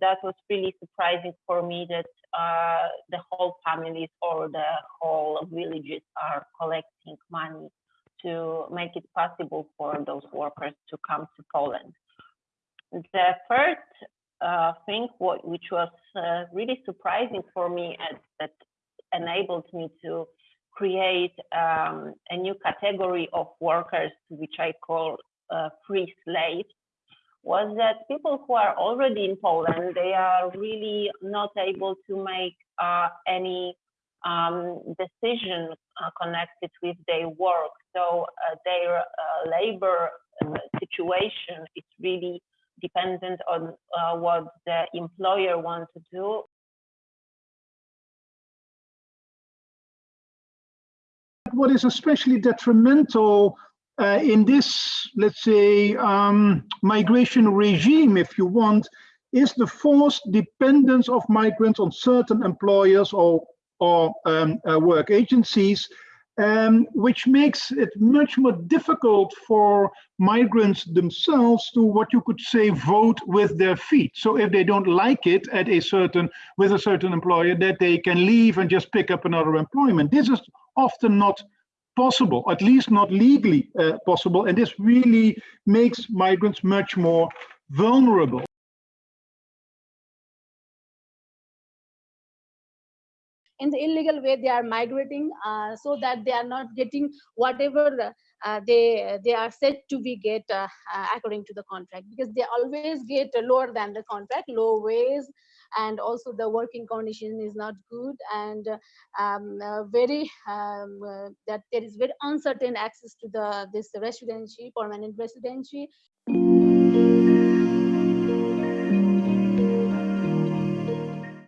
that was really surprising for me that uh, the whole families or the whole villages are collecting money to make it possible for those workers to come to Poland. The third uh, thing what, which was uh, really surprising for me and that enabled me to create um, a new category of workers, which I call uh, free slaves, was that people who are already in Poland, they are really not able to make uh, any um, decision uh, connected with their work. So uh, their uh, labor uh, situation is really dependent on uh, what the employer wants to do. What is especially detrimental uh, in this, let's say, um, migration regime, if you want, is the forced dependence of migrants on certain employers or, or um, uh, work agencies, um, which makes it much more difficult for migrants themselves to what you could say vote with their feet. So if they don't like it at a certain with a certain employer, that they can leave and just pick up another employment. This is often not possible, at least not legally uh, possible. And this really makes migrants much more vulnerable. In the illegal way they are migrating uh, so that they are not getting whatever uh, they they are said to be get uh, uh according to the contract because they always get lower than the contract low wage and also the working condition is not good and um, uh, very um, uh, that there is very uncertain access to the this residency permanent residency